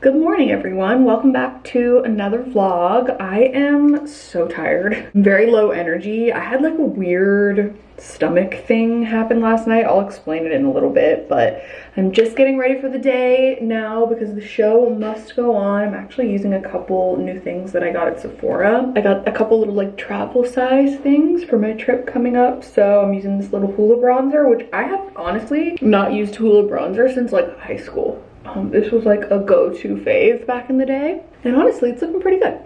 Good morning everyone. Welcome back to another vlog. I am so tired. Very low energy. I had like a weird stomach thing happen last night. I'll explain it in a little bit, but I'm just getting ready for the day now because the show must go on. I'm actually using a couple new things that I got at Sephora. I got a couple little like travel size things for my trip coming up. So I'm using this little Hoola bronzer, which I have honestly not used Hoola bronzer since like high school. Um, this was like a go-to fave back in the day. And honestly, it's looking pretty good.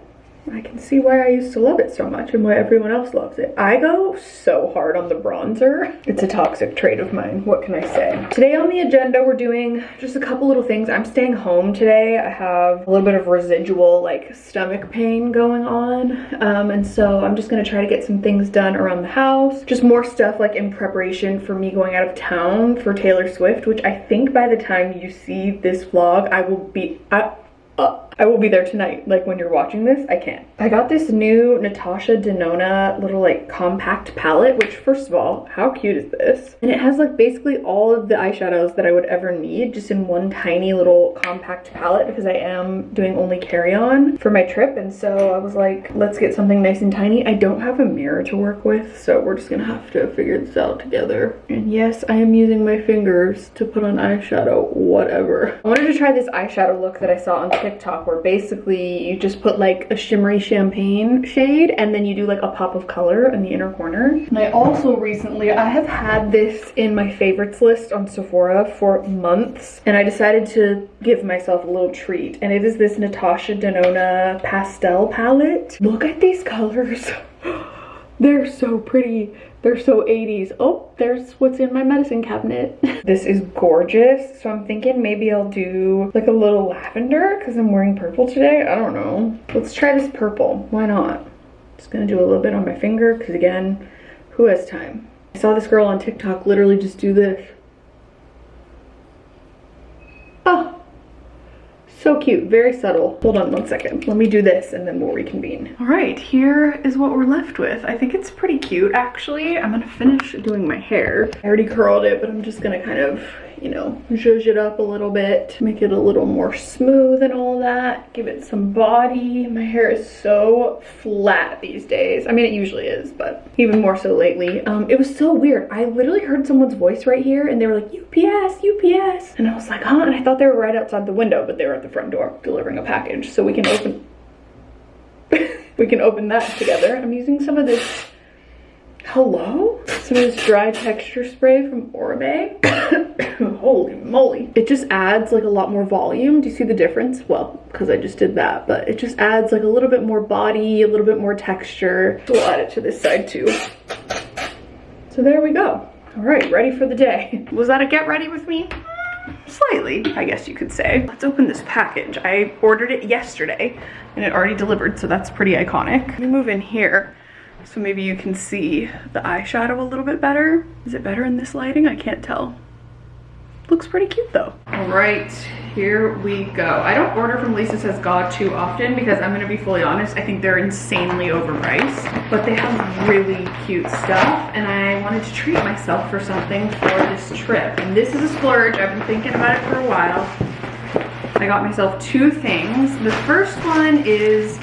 I can see why I used to love it so much and why everyone else loves it. I go so hard on the bronzer. It's a toxic trait of mine, what can I say? Today on the agenda, we're doing just a couple little things. I'm staying home today. I have a little bit of residual like stomach pain going on. Um, and so I'm just gonna try to get some things done around the house. Just more stuff like in preparation for me going out of town for Taylor Swift, which I think by the time you see this vlog, I will be, I, uh, I will be there tonight. Like when you're watching this, I can't. I got this new Natasha Denona little like compact palette, which first of all, how cute is this? And it has like basically all of the eyeshadows that I would ever need just in one tiny little compact palette because I am doing only carry-on for my trip. And so I was like, let's get something nice and tiny. I don't have a mirror to work with, so we're just gonna have to figure this out together. And yes, I am using my fingers to put on eyeshadow, whatever. I wanted to try this eyeshadow look that I saw on TikTok where basically you just put like a shimmery champagne shade and then you do like a pop of color in the inner corner. And I also recently, I have had this in my favorites list on Sephora for months and I decided to give myself a little treat and it is this Natasha Denona pastel palette. Look at these colors. They're so pretty. They're so 80s. Oh, there's what's in my medicine cabinet. this is gorgeous. So I'm thinking maybe I'll do like a little lavender because I'm wearing purple today. I don't know. Let's try this purple. Why not? Just gonna do a little bit on my finger because again, who has time? I saw this girl on TikTok literally just do this. Oh, so cute, very subtle. Hold on one second. Let me do this and then we'll reconvene. All right, here is what we're left with. I think it's pretty cute, actually. I'm gonna finish doing my hair. I already curled it, but I'm just gonna kind of you know, zhuzh it up a little bit, make it a little more smooth and all that, give it some body. My hair is so flat these days. I mean, it usually is, but even more so lately. Um, it was so weird. I literally heard someone's voice right here and they were like, UPS, UPS. And I was like, huh? And I thought they were right outside the window, but they were at the front door delivering a package. So we can open, we can open that together. I'm using some of this Hello? Some of this dry texture spray from Oribe. Holy moly. It just adds like a lot more volume. Do you see the difference? Well, because I just did that, but it just adds like a little bit more body, a little bit more texture. So we'll add it to this side too. So there we go. All right, ready for the day. Was that a get ready with me? Slightly, I guess you could say. Let's open this package. I ordered it yesterday and it already delivered, so that's pretty iconic. Me move in here so maybe you can see the eyeshadow a little bit better. Is it better in this lighting? I can't tell. Looks pretty cute though. All right, here we go. I don't order from Lisa Says Gah too often because I'm gonna be fully honest, I think they're insanely overpriced, but they have really cute stuff and I wanted to treat myself for something for this trip. And this is a splurge, I've been thinking about it for a while. I got myself two things. The first one is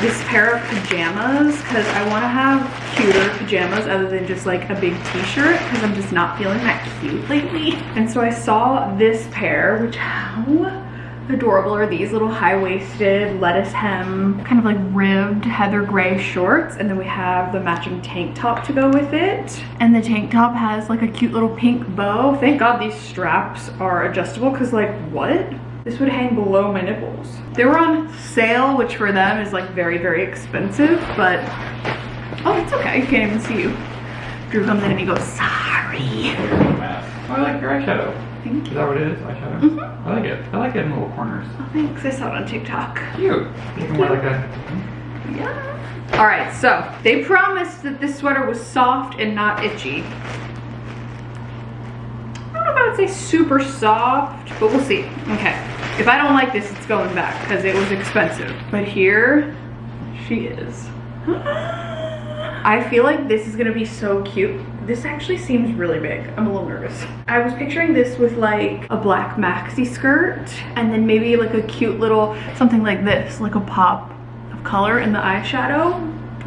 this pair of pajamas because I want to have cuter pajamas other than just like a big t-shirt because I'm just not feeling that cute lately. And so I saw this pair, which how adorable are these? Little high-waisted lettuce hem kind of like ribbed heather gray shorts and then we have the matching tank top to go with it. And the tank top has like a cute little pink bow. Thank god these straps are adjustable because like what this would hang below my nipples. They were on sale, which for them is like very, very expensive, but oh, it's okay. You can't even see you. Drew comes in and he goes, sorry. Oh, I like your eyeshadow. Thank you. Is that what it is? Eyeshadow? Mm -hmm. I like it. I like it in little corners. Oh, thanks. I saw it on TikTok. Cute. You can wear like a... Yeah. All right, so they promised that this sweater was soft and not itchy. Would say super soft, but we'll see. Okay. If I don't like this, it's going back because it was expensive. But here she is. I feel like this is gonna be so cute This actually seems really big. I'm a little nervous. I was picturing this with like a black maxi skirt and then maybe like a cute little something like this, like a pop of color in the eyeshadow.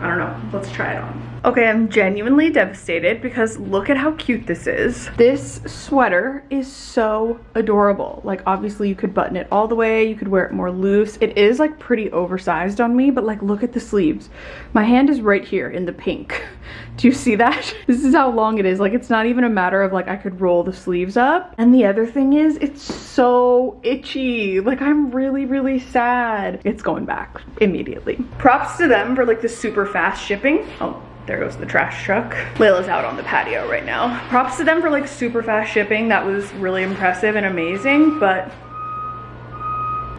I don't know. Let's try it on. Okay, I'm genuinely devastated because look at how cute this is. This sweater is so adorable. Like obviously you could button it all the way, you could wear it more loose. It is like pretty oversized on me, but like look at the sleeves. My hand is right here in the pink. Do you see that? This is how long it is. Like it's not even a matter of like I could roll the sleeves up. And the other thing is it's so itchy. Like I'm really, really sad. It's going back immediately. Props to them for like the super fast shipping. Oh, there goes the trash truck. Layla's out on the patio right now. Props to them for like super fast shipping. That was really impressive and amazing, but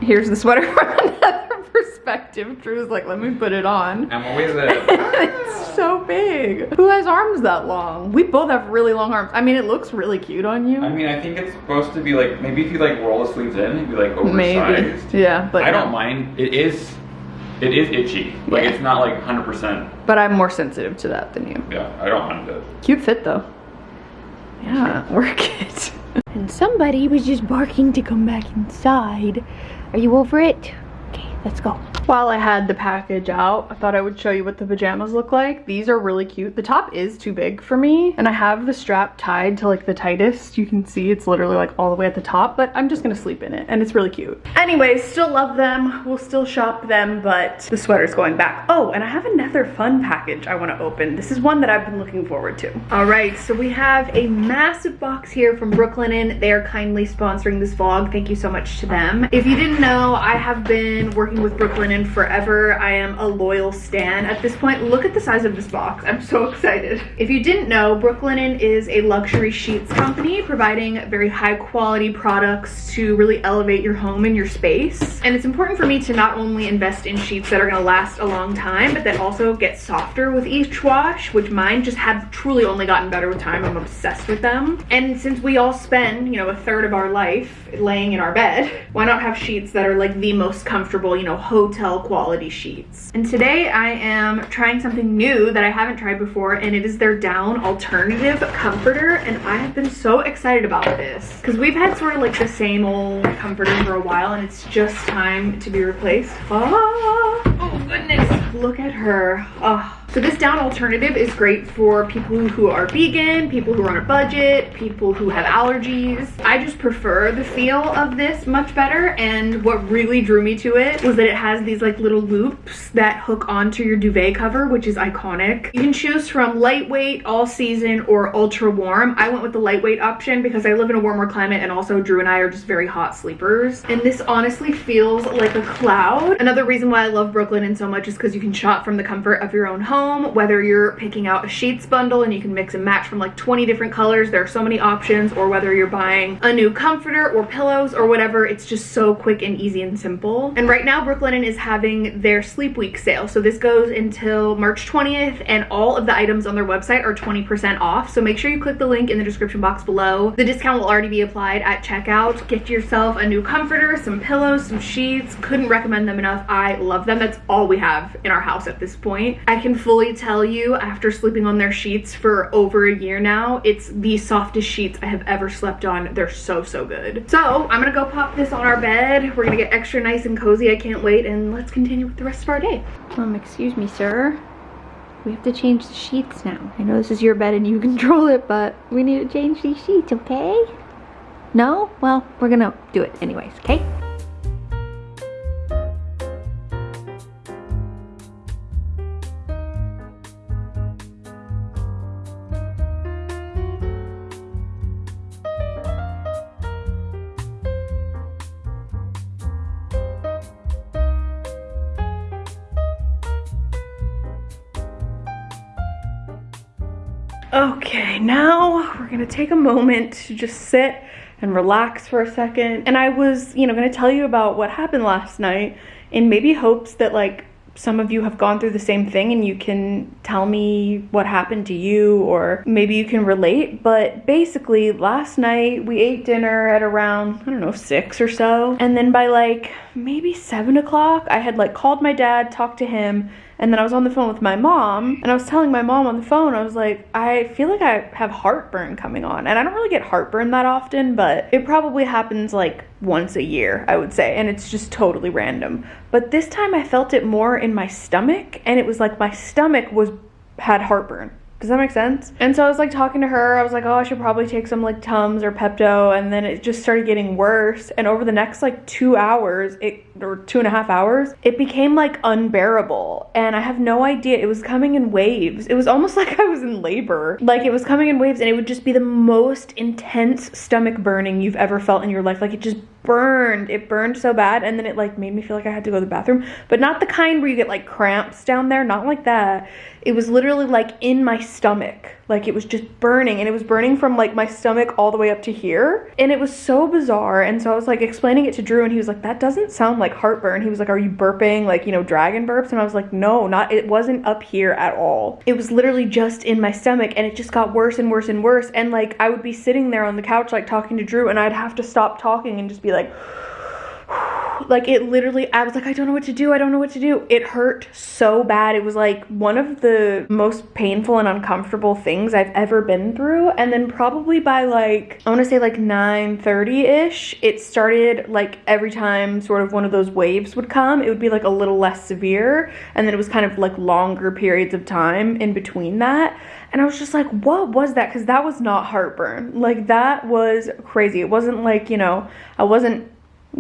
here's the sweater from another perspective. Drew's like, let me put it on. I'm always a. it's so big. Who has arms that long? We both have really long arms. I mean, it looks really cute on you. I mean, I think it's supposed to be like maybe if you like roll the sleeves in, it'd be like oversized. Maybe. Yeah, but I no. don't mind. It is. It is itchy. Like Yeah. it's not like 100%. But I'm more sensitive to that than you. Yeah, I don't mind it. Cute fit though. Yeah, work it. And somebody was just barking to come back inside. Are you over it? Let's go. While I had the package out, I thought I would show you what the pajamas look like. These are really cute. The top is too big for me, and I have the strap tied to like the tightest. You can see it's literally like all the way at the top, but I'm just gonna sleep in it, and it's really cute. Anyways, still love them. We'll still shop them, but the sweater's going back. Oh, and I have another fun package I wanna open. This is one that I've been looking forward to. All right, so we have a massive box here from Brooklyn Brooklinen. They are kindly sponsoring this vlog. Thank you so much to them. If you didn't know, I have been working with Brooklinen forever. I am a loyal stan at this point. Look at the size of this box. I'm so excited. If you didn't know, Brooklinen is a luxury sheets company providing very high quality products to really elevate your home and your space. And it's important for me to not only invest in sheets that are gonna last a long time, but that also get softer with each wash, which mine just have truly only gotten better with time. I'm obsessed with them. And since we all spend, you know, a third of our life laying in our bed, why not have sheets that are like the most comfortable, you know, hotel quality sheets. And today I am trying something new that I haven't tried before and it is their down alternative comforter and I have been so excited about this because we've had sort of like the same old comforter for a while and it's just time to be replaced. Ah, oh goodness, look at her. Oh. So this down alternative is great for people who are vegan, people who are on a budget, people who have allergies. I just prefer the feel of this much better and what really drew me to it was that it has these like little loops that hook onto your duvet cover which is iconic. You can choose from lightweight, all season, or ultra warm. I went with the lightweight option because I live in a warmer climate and also Drew and I are just very hot sleepers. And this honestly feels like a cloud. Another reason why I love Brooklinen so much is because you can shop from the comfort of your own home whether you're picking out a sheets bundle and you can mix and match from like 20 different colors there are so many options or whether you're buying a new comforter or pillows or whatever it's just so quick and easy and simple. And right now brooklinen is having their sleep week sale. So this goes until march 20th and all of the items on their website are 20 percent off. So make sure you click the link in the description box below. The discount will already be applied at checkout. Get yourself a new comforter some pillows some sheets. Couldn't recommend them enough. I love them. That's all we have in our house at this point. I can fully tell you after sleeping on their sheets for over a year now it's the softest sheets i have ever slept on they're so so good so i'm gonna go pop this on our bed we're gonna get extra nice and cozy i can't wait and let's continue with the rest of our day Um, excuse me, sir. We have to change the sheets now. I know this is your bed and you control it, but we need to change these sheets, okay? No? Well, we're gonna do it anyways, okay? Okay, now we're gonna take a moment to just sit and relax for a second. And I was, you know, gonna tell you about what happened last night in maybe hopes that like some of you have gone through the same thing and you can tell me what happened to you or maybe you can relate. But basically, last night we ate dinner at around, I don't know, six or so. And then by like maybe seven o'clock, I had like called my dad, talked to him, and then I was on the phone with my mom and I was telling my mom on the phone, I was like, I feel like I have heartburn coming on. And I don't really get heartburn that often, but it probably happens like once a year, I would say. And it's just totally random. But this time I felt it more in my stomach and it was like my stomach was had heartburn. Does that make sense? And so I was like talking to her. I was like, oh, I should probably take some like Tums or Pepto. And then it just started getting worse. And over the next like two hours, it or two and a half hours, it became like unbearable. And I have no idea. It was coming in waves. It was almost like I was in labor. Like it was coming in waves and it would just be the most intense stomach burning you've ever felt in your life. Like it just burned. It burned so bad. And then it like made me feel like I had to go to the bathroom. But not the kind where you get like cramps down there. Not like that. It was literally like in my stomach. Like it was just burning and it was burning from like my stomach all the way up to here. And it was so bizarre. And so I was like explaining it to Drew and he was like, that doesn't sound like heartburn. He was like, are you burping like, you know, dragon burps? And I was like, no, not, it wasn't up here at all. It was literally just in my stomach and it just got worse and worse and worse. And like I would be sitting there on the couch like talking to Drew and I'd have to stop talking and just be like, like it literally i was like i don't know what to do i don't know what to do it hurt so bad it was like one of the most painful and uncomfortable things i've ever been through and then probably by like i want to say like 9 30 ish it started like every time sort of one of those waves would come it would be like a little less severe and then it was kind of like longer periods of time in between that and I was just like, what was that? Because that was not heartburn. Like, that was crazy. It wasn't like, you know, I wasn't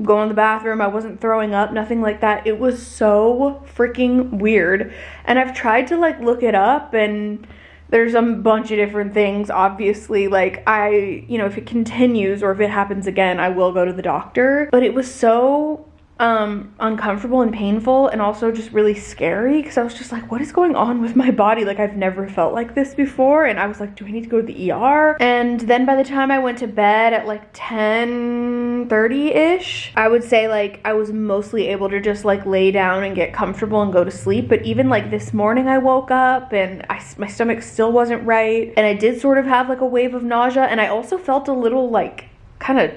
going to the bathroom. I wasn't throwing up, nothing like that. It was so freaking weird. And I've tried to like look it up and there's a bunch of different things. Obviously, like I, you know, if it continues or if it happens again, I will go to the doctor. But it was so um uncomfortable and painful and also just really scary because I was just like what is going on with my body? Like I've never felt like this before. And I was like do I need to go to the ER and then by the time I went to bed at like 10 30 ish I would say like I was mostly able to just like lay down and get comfortable and go to sleep. But even like this morning I woke up and I, my stomach still wasn't right. And I did sort of have like a wave of nausea. And I also felt a little like kind of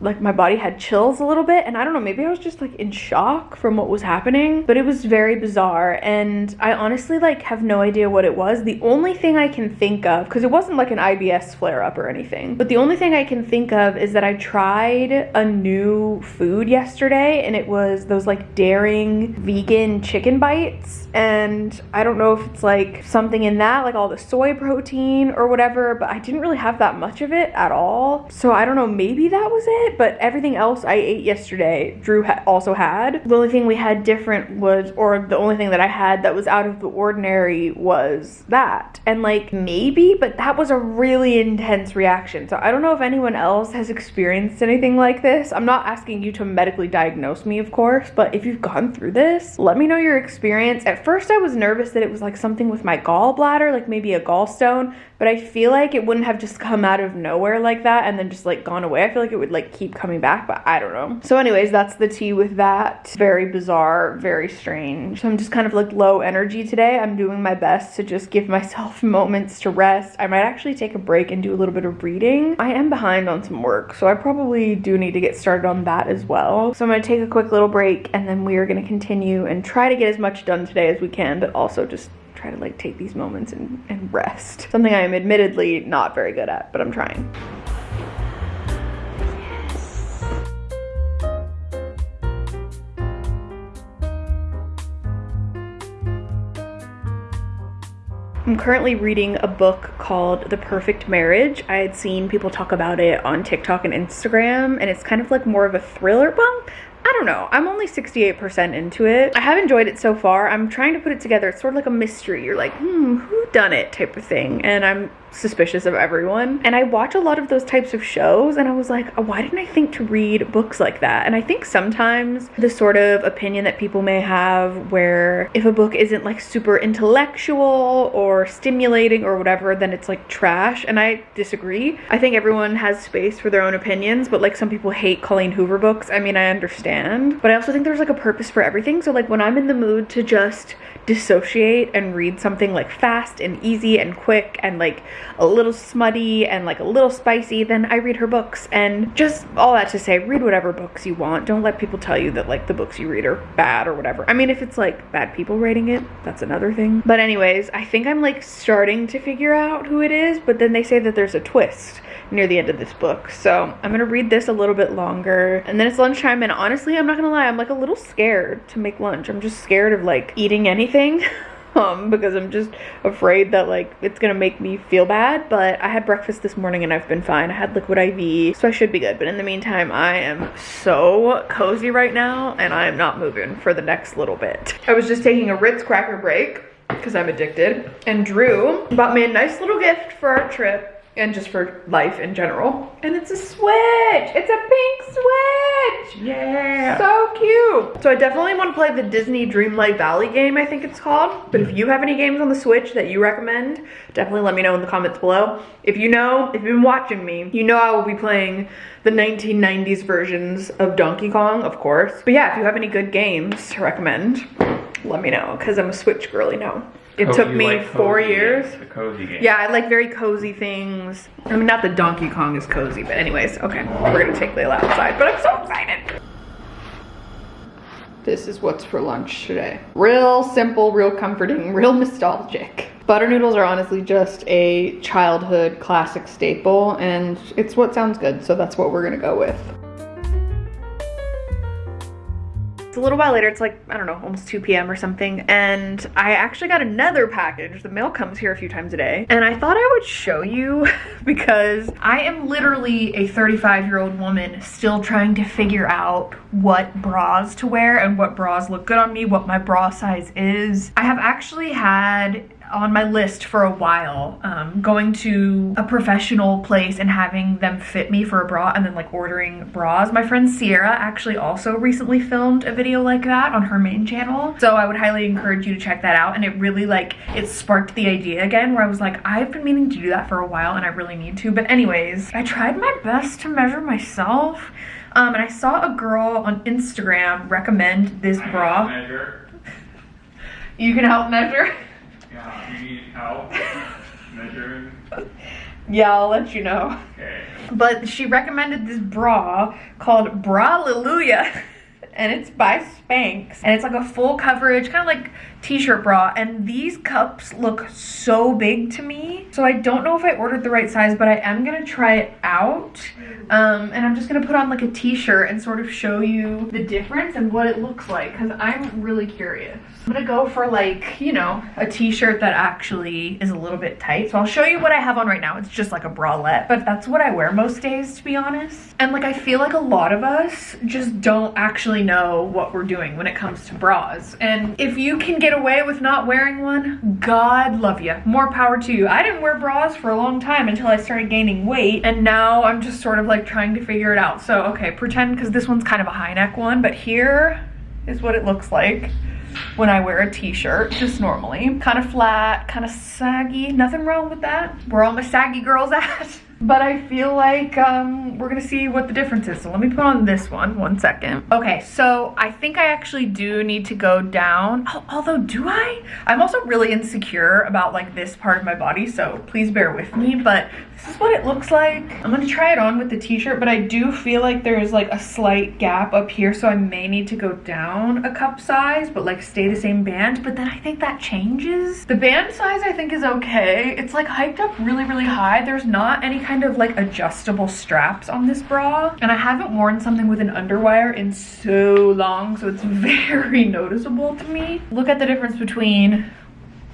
like my body had chills a little bit and I don't know maybe I was just like in shock from what was happening but it was very bizarre and I honestly like have no idea what it was. The only thing I can think of because it wasn't like an IBS flare up or anything but the only thing I can think of is that I tried a new food yesterday and it was those like daring vegan chicken bites and I don't know if it's like something in that like all the soy protein or whatever but I didn't really have that much of it at all. So I don't know maybe that was it but everything else I ate yesterday, Drew ha also had. The only thing we had different was, or the only thing that I had that was out of the ordinary was that. And like maybe, but that was a really intense reaction. So I don't know if anyone else has experienced anything like this. I'm not asking you to medically diagnose me, of course, but if you've gone through this, let me know your experience. At first I was nervous that it was like something with my gallbladder, like maybe a gallstone, but I feel like it wouldn't have just come out of nowhere like that and then just like gone away. I feel like it would like keep coming back, but I don't know. So anyways, that's the tea with that. Very bizarre, very strange. So I'm just kind of like low energy today. I'm doing my best to just give myself moments to rest. I might actually take a break and do a little bit of reading. I am behind on some work, so I probably do need to get started on that as well. So I'm gonna take a quick little break and then we are gonna continue and try to get as much done today as we can, but also just try to like take these moments and, and rest. Something I am admittedly not very good at, but I'm trying. I'm currently reading a book called The Perfect Marriage. I had seen people talk about it on TikTok and Instagram, and it's kind of like more of a thriller. book. I don't know. I'm only 68% into it. I have enjoyed it so far. I'm trying to put it together. It's sort of like a mystery. You're like, hmm, who done it type of thing. And I'm suspicious of everyone. And I watch a lot of those types of shows and I was like, oh, why didn't I think to read books like that? And I think sometimes the sort of opinion that people may have where if a book isn't like super intellectual or stimulating or whatever, then it's like trash. And I disagree. I think everyone has space for their own opinions, but like some people hate Colleen Hoover books. I mean, I understand. But I also think there's like a purpose for everything. So like when I'm in the mood to just dissociate and read something like fast and easy and quick and like a little smutty and like a little spicy, then I read her books. And just all that to say, read whatever books you want. Don't let people tell you that like the books you read are bad or whatever. I mean, if it's like bad people writing it, that's another thing. But anyways, I think I'm like starting to figure out who it is, but then they say that there's a twist near the end of this book. So I'm gonna read this a little bit longer and then it's lunchtime and honestly, I'm not gonna lie, I'm like a little scared to make lunch. I'm just scared of like eating anything. Um, because I'm just afraid that like it's gonna make me feel bad. But I had breakfast this morning and I've been fine. I had liquid IV, so I should be good. But in the meantime, I am so cozy right now and I am not moving for the next little bit. I was just taking a Ritz cracker break because I'm addicted. And Drew bought me a nice little gift for our trip and just for life in general. And it's a Switch. It's a pink Switch. Yeah. So cute. So I definitely want to play the Disney Dreamlight Valley game, I think it's called. But if you have any games on the Switch that you recommend, definitely let me know in the comments below. If you know, if you've been watching me, you know I will be playing the 1990s versions of Donkey Kong, of course. But yeah, if you have any good games to recommend, let me know, because I'm a Switch girly now. It Oh, took me like four years. games, cozy game. Yeah, I like very cozy things. I mean, not that Donkey Kong is cozy, but anyways, okay. We're gonna take Layla outside, but I'm so excited. This is what's for lunch today. Real simple, real comforting, real nostalgic. Butter noodles are honestly just a childhood classic staple, and it's what sounds good, so that's what we're gonna go with. It's a little while later, it's like, I don't know, almost 2 p.m. or something, and I actually got another package. The mail comes here a few times a day, and I thought I would show you because I am literally a 35 year old woman still trying to figure out what bras to wear and what bras look good on me, what my bra size is. I have actually had on my list for a while um, going to a professional place and having them fit me for a bra and then like ordering bras. My friend sierra actually also recently filmed a video like that on her main channel so i would highly encourage you to check that out and it really like it sparked the idea again where i was like i've been meaning to do that for a while and i really need to but anyways i tried my best to measure myself um, and i saw a girl on instagram recommend this bra. You can help measure Yeah, you need help measuring. yeah i'll let you know. Okay. but she recommended this bra called Bra-llelujah and it's by Spanx. And it's like a full coverage kind of like t-shirt bra. And these cups look so big to me. So I don't know if I ordered the right size but I am gonna try it out. Um, and I'm just gonna put on like a t-shirt and sort of show you the difference and what it looks like because I'm really curious I'm gonna go for like you know a t-shirt that actually is a little bit tight. So I'll show you what I have on right now. It's just like a bralette but that's what I wear most days to be honest. And like I feel like a lot of us just don't actually know what we're doing when it comes to bras. And if you can get away with not wearing one god love you more power to you. I didn't wear bras for a long time until I started gaining weight and now I'm just sort of like trying to figure it out. So okay pretend because this one's kind of a high neck one but here is what it looks like when I wear a t-shirt, just normally. Kind of flat, kind of saggy, nothing wrong with that. Where all my saggy girls at. But I feel like um, we're gonna see what the difference is. So let me put on this one, one second. Okay, so I think I actually do need to go down. Oh, although, do I? I'm also really insecure about like this part of my body, so please bear with me. But this is what it looks like. I'm gonna try it on with the t-shirt, but I do feel like there's like a slight gap up here, so I may need to go down a cup size, but like stay the same band. But then I think that changes. The band size I think is okay. It's like hiked up really, really high. There's not any kind of like adjustable straps on this bra. And I haven't worn something with an underwire in so long, so it's very noticeable to me. Look at the difference between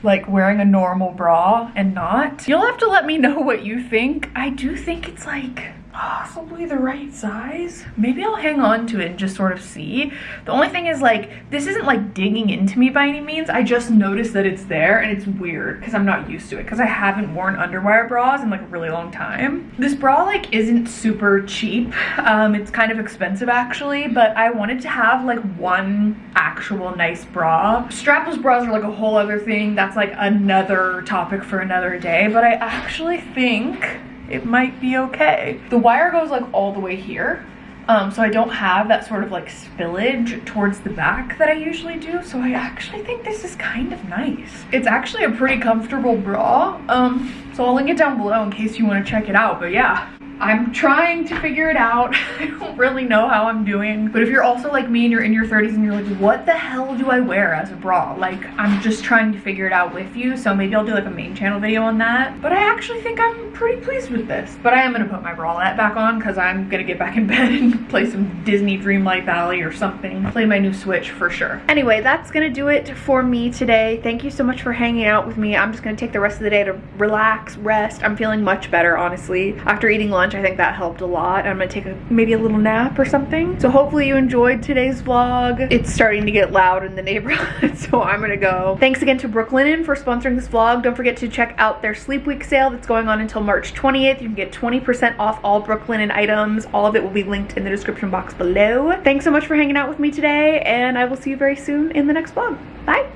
like wearing a normal bra and not. You'll have to let me know what you think. I do think it's like possibly the right size. Maybe I'll hang on to it and just sort of see. The only thing is like, this isn't like digging into me by any means. I just noticed that it's there and it's weird because I'm not used to it because I haven't worn underwire bras in like a really long time. This bra like isn't super cheap. Um, it's kind of expensive actually, but I wanted to have like one actual nice bra. Strapless bras are like a whole other thing. That's like another topic for another day, but I actually think it might be okay. The wire goes like all the way here. Um, so I don't have that sort of like spillage towards the back that I usually do. So I actually think this is kind of nice. It's actually a pretty comfortable bra. Um, so I'll link it down below in case you want to check it out. But yeah, I'm trying to figure it out. I don't really know how I'm doing. But if you're also like me and you're in your 30s and you're like, what the hell do I wear as a bra? Like, I'm just trying to figure it out with you. So maybe I'll do like a main channel video on that. But I actually think I'm pretty pleased with this. But I am gonna put my bralette back on because I'm gonna get back in bed and play some Disney Dreamlight Valley or something. Play my new Switch for sure. Anyway, that's gonna do it for me today. Thank you so much for hanging out with me. I'm just gonna take the rest of the day to relax, rest. I'm feeling much better, honestly. After eating lunch, I think that helped a lot. I'm gonna take a, maybe a little nap or something. So hopefully you enjoyed today's vlog. It's starting to get loud in the neighborhood, so I'm gonna go. Thanks again to Brooklinen for sponsoring this vlog. Don't forget to check out their Sleep Week sale that's going on until March 20th. You can get 20% off all Brooklinen items. All of it will be linked in the description box below. Thanks so much for hanging out with me today, and I will see you very soon in the next vlog. Bye!